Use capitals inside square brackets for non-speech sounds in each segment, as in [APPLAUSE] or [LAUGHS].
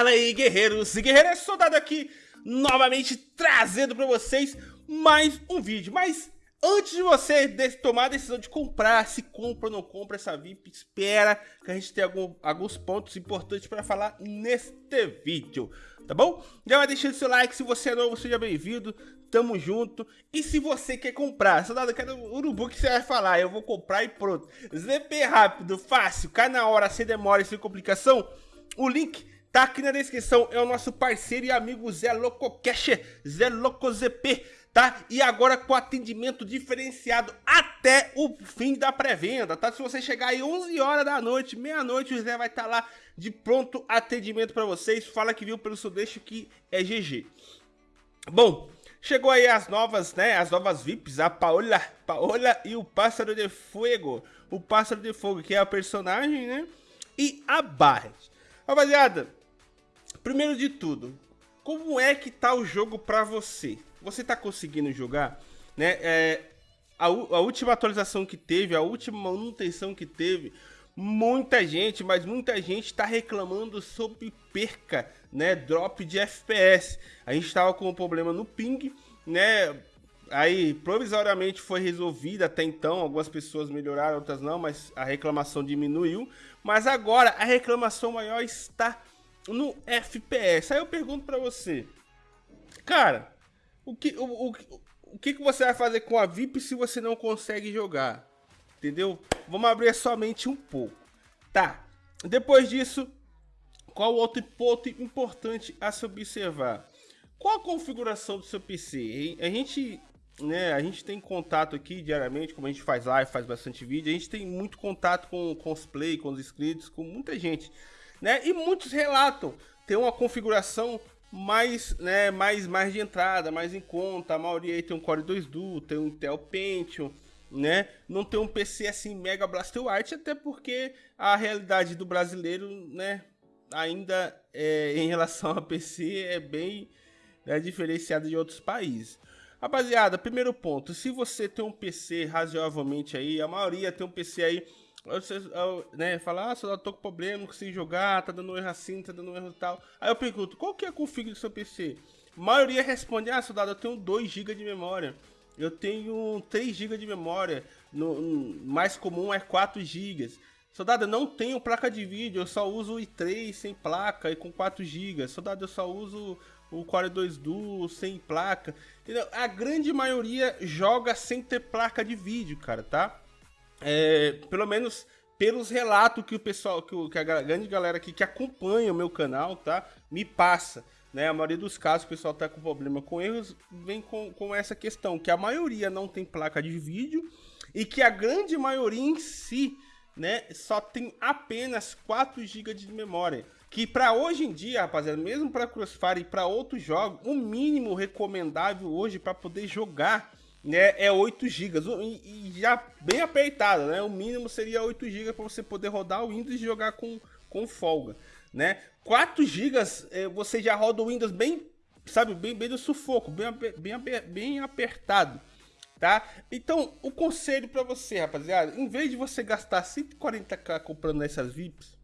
Fala aí, guerreiros e guerreiras, soldado aqui, novamente trazendo para vocês mais um vídeo. Mas antes de você tomar a decisão de comprar, se compra ou não compra essa VIP, espera que a gente tenha algum, alguns pontos importantes para falar neste vídeo, tá bom? Já vai deixando seu like, se você é novo, seja bem-vindo, tamo junto. E se você quer comprar, soldado, eu quero urubu que você vai falar, eu vou comprar e pronto. ZP rápido, fácil, cai na hora, sem demora, sem complicação, o link Tá aqui na descrição, é o nosso parceiro e amigo Zé Loco Cash, Zé Loco ZP, tá? E agora com atendimento diferenciado até o fim da pré-venda, tá? Se você chegar aí 11 horas da noite, meia-noite, o Zé vai estar tá lá de pronto atendimento para vocês. Fala que viu pelo Sudeste que é GG. Bom, chegou aí as novas, né? As novas VIPs, a Paola, Paola e o Pássaro de Fogo. O Pássaro de Fogo, que é a personagem, né? E a Barret. Rapaziada, Primeiro de tudo, como é que tá o jogo pra você? Você tá conseguindo jogar? Né? É, a, a última atualização que teve, a última manutenção que teve, muita gente, mas muita gente está reclamando sobre perca, né, drop de FPS. A gente estava com um problema no ping, né, aí provisoriamente foi resolvida até então, algumas pessoas melhoraram, outras não, mas a reclamação diminuiu. Mas agora a reclamação maior está no FPS. Aí eu pergunto para você, cara, o que, o, o, o que, que você vai fazer com a VIP se você não consegue jogar? Entendeu? Vamos abrir somente um pouco. Tá. Depois disso, qual outro ponto importante a se observar? Qual a configuração do seu PC? A gente, né, a gente tem contato aqui diariamente, como a gente faz live, faz bastante vídeo, a gente tem muito contato com, com os play, com os inscritos, com muita gente né? E muitos relatam ter uma configuração mais, né, mais, mais de entrada, mais em conta. A maioria aí tem um Core 2 Duo, tem um Intel Pentium, né? Não tem um PC assim Mega Blaster White, até porque a realidade do brasileiro, né, ainda é, em relação a PC é bem né, diferenciada de outros países. Rapaziada, primeiro ponto, se você tem um PC razoavelmente aí, a maioria tem um PC aí né, fala, ah, soldado, tô com problema, não consigo jogar, tá dando erro assim, tá dando erro tal. Aí eu pergunto, qual que é a config do seu PC? A maioria responde, ah, soldado, eu tenho 2 GB de memória. Eu tenho 3 GB de memória. No, no, mais comum é 4 GB. Soldado, eu não tenho placa de vídeo, eu só uso o i3 sem placa e com 4 GB. Soldado, eu só uso o Core 2 Duo sem placa. Entendeu? A grande maioria joga sem ter placa de vídeo, cara, tá? É, pelo menos pelos relatos que o pessoal, que, o, que a grande galera aqui que acompanha o meu canal, tá? Me passa. Né, a maioria dos casos o pessoal tá com problema com erros, vem com, com essa questão, que a maioria não tem placa de vídeo e que a grande maioria em si, né, só tem apenas 4 GB de memória. Que para hoje em dia, rapaziada, mesmo para Crossfire e para outros jogos, o mínimo recomendável hoje para poder jogar né, é 8 GB e, e, já bem apertado, né? O mínimo seria 8 GB para você poder rodar o Windows e jogar com, com folga, né? 4 GB é, você já roda o Windows bem, sabe, bem, bem do sufoco, bem, bem, bem apertado, tá? Então, o conselho para você, rapaziada, em vez de você gastar 140k comprando essas VIPs,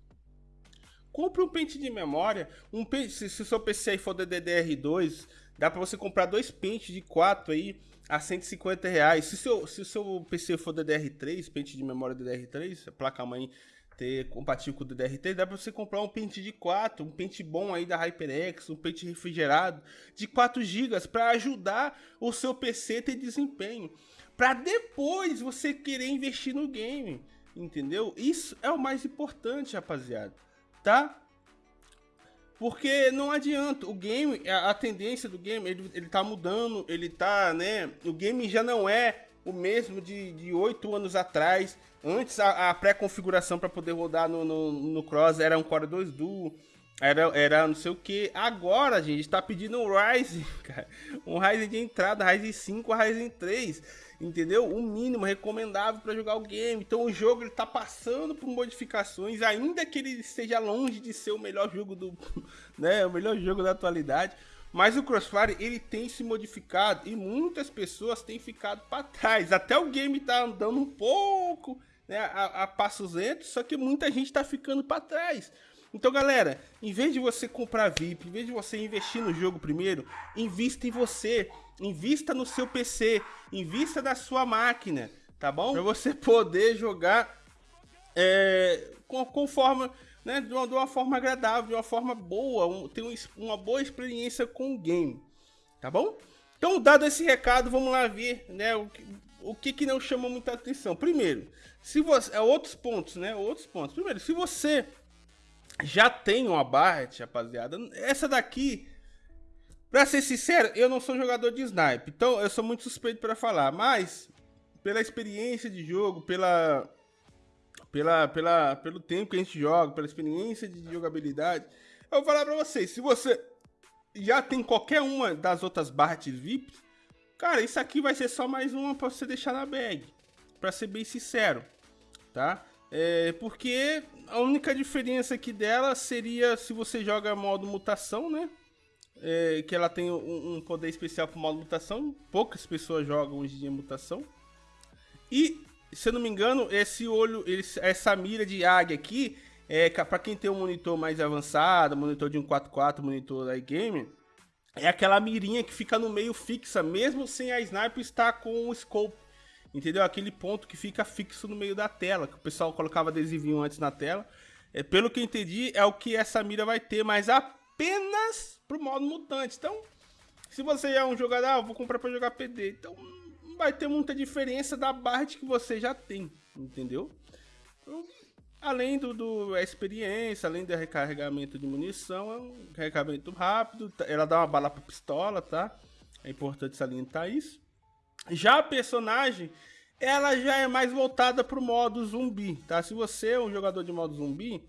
compre um pente de memória, um pente, se, se o seu PC for DDR2, dá para você comprar dois pentes de 4 aí, a 150 reais. Se, seu, se o seu PC for DDR3, pente de memória DDR3, a placa-mãe ter compatível com o DDR3, dá para você comprar um pente de 4, um pente bom aí da HyperX, um pente refrigerado de 4 GB para ajudar o seu PC a ter desempenho. Para depois você querer investir no game, entendeu? Isso é o mais importante, rapaziada, tá? Porque não adianta, o game, a, a tendência do game, ele, ele tá mudando, ele tá, né? O game já não é o mesmo de oito anos atrás. Antes a, a pré-configuração para poder rodar no, no, no, Cross era um Core 2 Duo, era, era não sei o que. Agora, gente, está pedindo um Ryzen, [LAUGHS] cara. Um Ryzen de entrada, Ryzen 5, Ryzen 3 entendeu? O mínimo recomendável para jogar o game. Então o jogo ele tá passando por modificações, ainda que ele esteja longe de ser o melhor jogo do, [LAUGHS] né, o melhor jogo da atualidade. Mas o Crossfire ele tem se modificado e muitas pessoas têm ficado para trás. Até o game tá andando um pouco, né, a, a passos lentos, só que muita gente tá ficando para trás. Então, galera, em vez de você comprar VIP, em vez de você investir no jogo primeiro, invista em você, invista no seu PC, invista na sua máquina, tá bom? Para você poder jogar é, conforme, né, de uma, de uma, forma agradável, de uma forma boa, um, ter um, uma boa experiência com o game, tá bom? Então, dado esse recado, vamos lá ver, né, o, o que que não chama muita atenção. Primeiro, se você, é outros pontos, né, outros pontos. Primeiro, se você já tem uma Barret, rapaziada, essa daqui, pra ser sincero, eu não sou jogador de snipe, então eu sou muito suspeito para falar, mas pela experiência de jogo, pela pela, pela, pelo tempo que a gente joga, pela experiência de jogabilidade, eu vou falar pra vocês, se você já tem qualquer uma das outras Barrett VIP, cara, isso aqui vai ser só mais uma pra você deixar na bag, pra ser bem sincero, tá? É, porque a única diferença aqui dela seria se você joga modo mutação, né? É, que ela tem um, um poder especial pro modo mutação, poucas pessoas jogam hoje em dia mutação. E se eu não me engano, esse olho, essa mira de águia aqui, é para quem tem um monitor mais avançado, monitor de 144, monitor da game, é aquela mirinha que fica no meio fixa, mesmo sem a sniper estar com o scope. Entendeu? Aquele ponto que fica fixo no meio da tela, que o pessoal colocava adesivinho antes na tela. É, pelo que eu entendi, é o que essa mira vai ter, mas apenas pro modo mutante. Então, se você é um jogador, ah, vou comprar para jogar PD. Então, vai ter muita diferença da Bard que você já tem, entendeu? Então, além do, do experiência, além do recarregamento de munição, é um recarregamento rápido, tá, ela dá uma bala para pistola, tá? É importante salientar isso. Já a personagem, ela já é mais voltada para o modo zumbi, tá? Se você é um jogador de modo zumbi,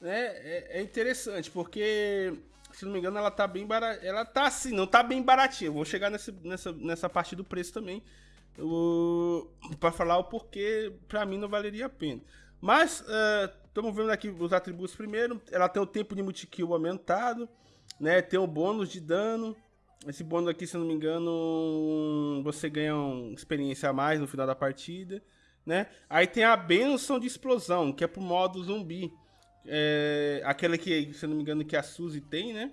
né, é, é interessante, porque se não me engano, ela tá bem barata. Ela tá assim, não tá bem baratinha. Vou chegar nessa, nessa, nessa parte do preço também. para falar o porquê, pra mim não valeria a pena. Mas, estamos uh, vendo aqui os atributos primeiro. Ela tem o tempo de multikill aumentado, né? Tem o bônus de dano. Esse bônus aqui, se não me engano, você ganha uma experiência a mais no final da partida, né? Aí tem a benção de explosão, que é pro modo zumbi. É, aquela que, se não me engano, que a Suzy tem, né?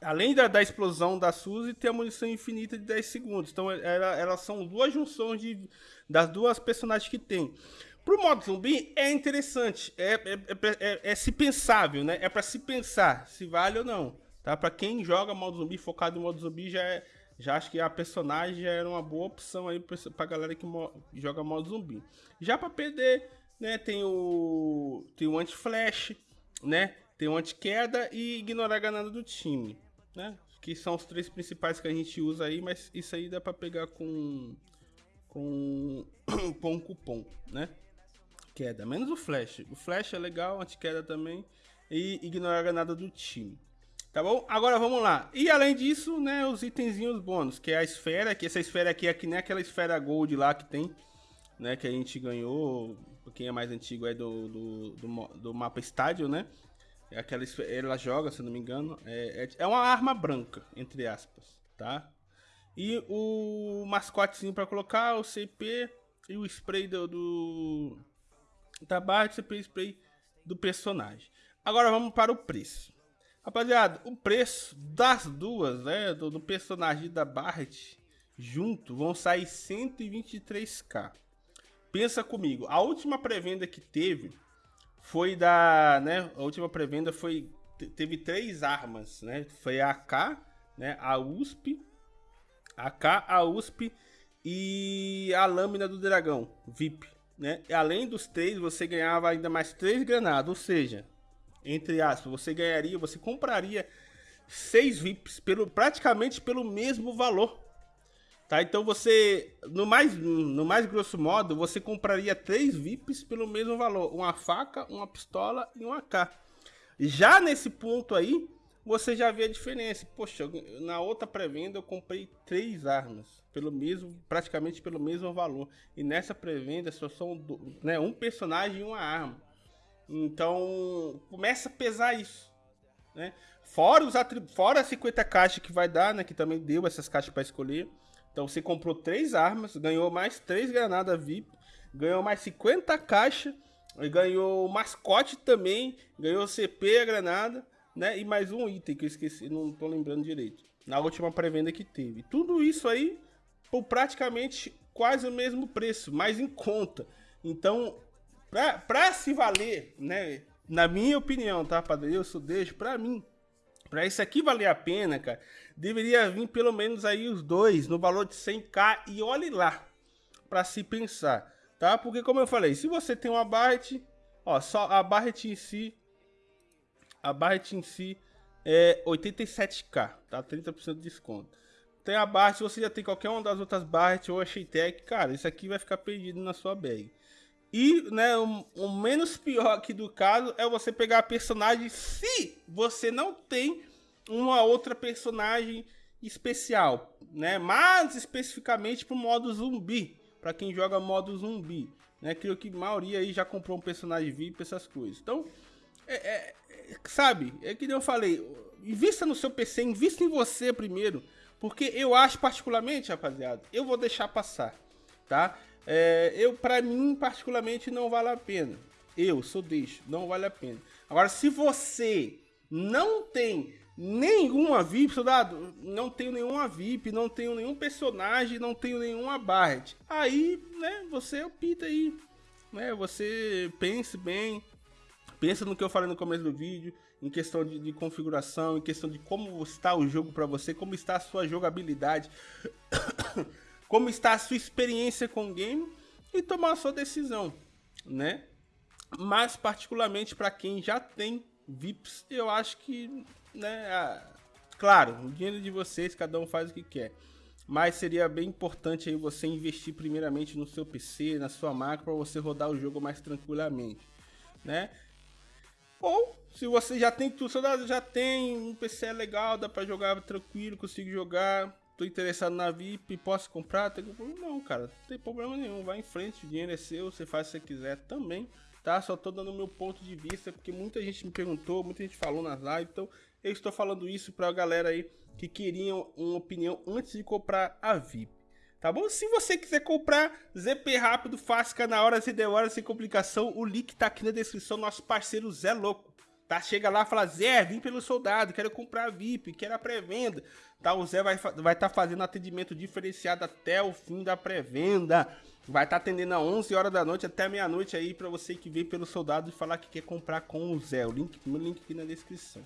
Além da, da explosão da Suzy, tem a munição infinita de 10 segundos. Então, ela, elas são duas junções de, das duas personagens que tem. Pro modo zumbi é interessante, é, é, é, é se pensável, né? É para se pensar se vale ou não, tá? Para quem joga modo zumbi, focado em modo zumbi, já é, já acho que a personagem já era uma boa opção aí pra, pra galera que mo joga modo zumbi. Já para perder né? Tem o tem o anti-flash, né? Tem o anti-queda e ignorar a ganada do time, né? Que são os três principais que a gente usa aí, mas isso aí dá para pegar com com [COUGHS] um cupom, né? Queda, menos o flash. O flash é legal, anti-queda também e ignorar a ganada do time. Tá bom? Agora vamos lá. E além disso, né, os itenzinhos bônus, que é a esfera, que essa esfera aqui é que nem aquela esfera gold lá que tem, né, que a gente ganhou quem é mais antigo é do, do, do, do mapa estádio, né? É aquela, ela joga, se não me engano. É, é, é uma arma branca, entre aspas, tá? E o mascotezinho para colocar, o CP e o spray do, do da barra de CP spray do personagem. Agora vamos para o preço. Rapaziada, o preço das duas, né, do, do personagem da Barret junto, vão sair 123k. Pensa comigo, a última pré-venda que teve foi da, né, a última pré-venda foi teve três armas, né? Foi a AK, né, a USP, a AK, a USP e a lâmina do dragão, VIP, né? E além dos três, você ganhava ainda mais três granadas, ou seja, entre aspas, você ganharia, você compraria seis VIPs pelo praticamente pelo mesmo valor. Tá? Então você, no mais, no mais grosso modo, você compraria três VIPs pelo mesmo valor. Uma faca, uma pistola e um AK. Já nesse ponto aí, você já vê a diferença. Poxa, na outra pré-venda eu comprei três armas. Pelo mesmo, praticamente pelo mesmo valor. E nessa pré-venda só são né, um personagem e uma arma. Então começa a pesar isso. Né? Fora, os fora as 50 caixas que vai dar, né? Que também deu essas caixas para escolher. Então você comprou três armas, ganhou mais três granadas VIP, ganhou mais 50 caixas ganhou mascote também, ganhou CP, a granada, né? E mais um item que eu esqueci, não tô lembrando direito. Na última pré-venda que teve. Tudo isso aí por praticamente quase o mesmo preço, mais em conta. Então, pra, pra se valer, né? Na minha opinião, tá, padre? Eu só deixo pra mim. Pra isso aqui valer a pena, cara, deveria vir pelo menos aí os dois no valor de 100k e olhe lá para se pensar tá? Porque como eu falei, se você tem uma Barret, ó, só a Barret em si, a Barret em si é 87k, tá? 30% de desconto. Tem a Barret, você já tem qualquer uma das outras Barret ou a Sheitec, cara, isso aqui vai ficar perdido na sua bag. E, né, o, o, menos pior aqui do caso é você pegar a personagem se você não tem uma outra personagem especial, né? Mas especificamente pro modo zumbi para quem joga modo zumbi, né? Creio que a maioria aí já comprou um personagem VIP, essas coisas. Então, é, é, é, sabe, é que eu falei, invista no seu PC, invista em você primeiro, porque eu acho particularmente, rapaziada, eu vou deixar passar, tá? É, eu, para mim, particularmente, não vale a pena. Eu sou deixo, não vale a pena. Agora, se você não tem nenhuma VIP, soldado, não tenho nenhuma VIP, não tenho nenhum personagem, não tenho nenhuma Barret. Aí, né, você opta aí, né, você pense bem, pensa no que eu falei no começo do vídeo, em questão de, de configuração, em questão de como está o jogo para você, como está a sua jogabilidade, [COUGHS] como está a sua experiência com o game e tomar a sua decisão, né? Mas particularmente para quem já tem VIPs, eu acho que né? Claro, o dinheiro de vocês, cada um faz o que quer. Mas seria bem importante aí você investir primeiramente no seu PC, na sua máquina, para você rodar o jogo mais tranquilamente, né? Ou, se você já tem tudo, já tem um PC legal, dá para jogar tranquilo, consigo jogar, tô interessado na VIP, posso comprar? Tem... Não, cara, não tem problema nenhum, vai em frente, o dinheiro é seu, você faz se você quiser também, tá? Só tô dando o meu ponto de vista, porque muita gente me perguntou, muita gente falou nas lives, então eu estou falando isso para a galera aí que queriam uma opinião antes de comprar a VIP. Tá bom? Se você quiser comprar ZP rápido, fácil, na hora, sem demora, sem complicação, o link tá aqui na descrição, nosso parceiro Zé Louco. Tá? Chega lá e fala, Zé, vim pelo soldado, quero comprar VIP, quero a pré-venda. Tá? O Zé vai estar vai tá fazendo atendimento diferenciado até o fim da pré-venda. Vai estar tá atendendo a 11 horas da noite até meia-noite aí para você que veio pelo soldado e falar que quer comprar com o Zé. O link, meu link aqui na descrição.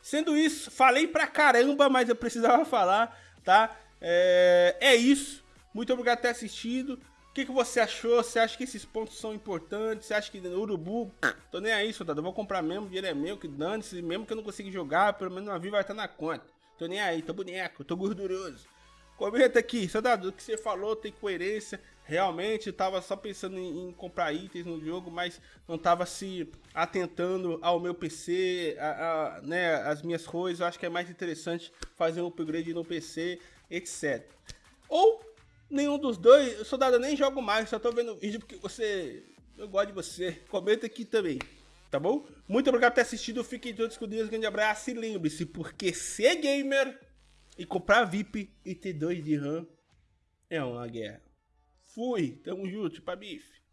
Sendo isso, falei pra caramba, mas eu precisava [LAUGHS] falar, tá? É, é isso. Muito obrigado por ter assistido. O que, que você achou? Você acha que esses pontos são importantes? Você acha que Urubu, tô nem aí, soldado. Eu vou comprar mesmo, dinheiro é meu, que dane-se. Mesmo que eu não consiga jogar, pelo menos uma vida vai estar na conta. Tô nem aí, tô boneco, tô gorduroso. Comenta aqui, soldado, o que você falou tem coerência. Realmente estava só pensando em, em, comprar itens no jogo, mas não estava se atentando ao meu PC, a, a, né, as minhas coisas. Eu acho que é mais interessante fazer um upgrade no PC, etc. Ou nenhum dos dois, soldado, eu nem jogo mais, só tô vendo o vídeo porque você. Eu gosto de você. Comenta aqui também, tá bom? Muito obrigado por ter assistido. Fiquem todos com Deus. Grande abraço e lembre-se, porque ser gamer e comprar VIP e ter dois de RAM é uma guerra. Fui, tamo junto, pra bife.